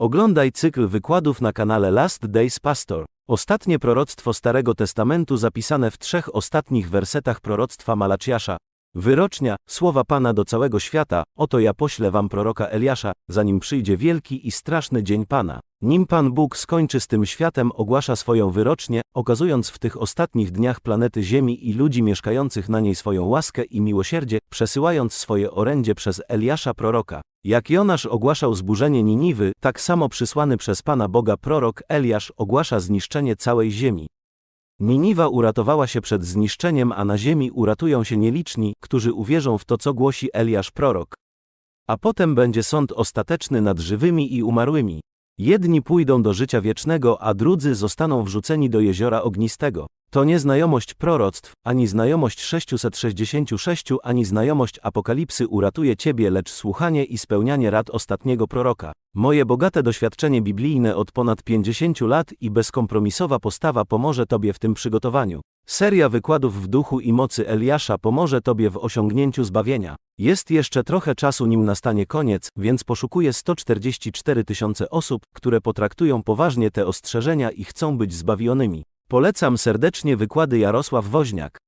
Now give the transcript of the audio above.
Oglądaj cykl wykładów na kanale Last Days Pastor. Ostatnie proroctwo Starego Testamentu zapisane w trzech ostatnich wersetach proroctwa Malachiasza. Wyrocznia, słowa Pana do całego świata, oto ja poślę wam proroka Eliasza, zanim przyjdzie wielki i straszny dzień Pana. Nim Pan Bóg skończy z tym światem, ogłasza swoją wyrocznię, okazując w tych ostatnich dniach planety Ziemi i ludzi mieszkających na niej swoją łaskę i miłosierdzie, przesyłając swoje orędzie przez Eliasza proroka. Jak Jonasz ogłaszał zburzenie Niniwy, tak samo przysłany przez Pana Boga prorok Eliasz ogłasza zniszczenie całej ziemi. Niniwa uratowała się przed zniszczeniem, a na ziemi uratują się nieliczni, którzy uwierzą w to, co głosi Eliasz prorok. A potem będzie sąd ostateczny nad żywymi i umarłymi. Jedni pójdą do życia wiecznego, a drudzy zostaną wrzuceni do jeziora ognistego. To nie znajomość proroctw, ani znajomość 666, ani znajomość apokalipsy uratuje ciebie, lecz słuchanie i spełnianie rad ostatniego proroka. Moje bogate doświadczenie biblijne od ponad 50 lat i bezkompromisowa postawa pomoże tobie w tym przygotowaniu. Seria wykładów w duchu i mocy Eliasza pomoże tobie w osiągnięciu zbawienia. Jest jeszcze trochę czasu nim nastanie koniec, więc poszukuję 144 tysiące osób, które potraktują poważnie te ostrzeżenia i chcą być zbawionymi. Polecam serdecznie wykłady Jarosław Woźniak.